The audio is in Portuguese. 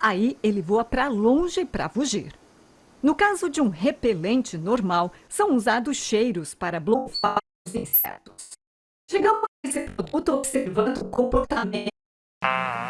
Aí ele voa para longe para fugir. No caso de um repelente normal, são usados cheiros para bloquear os insetos. Chegamos a esse produto observando o comportamento ah.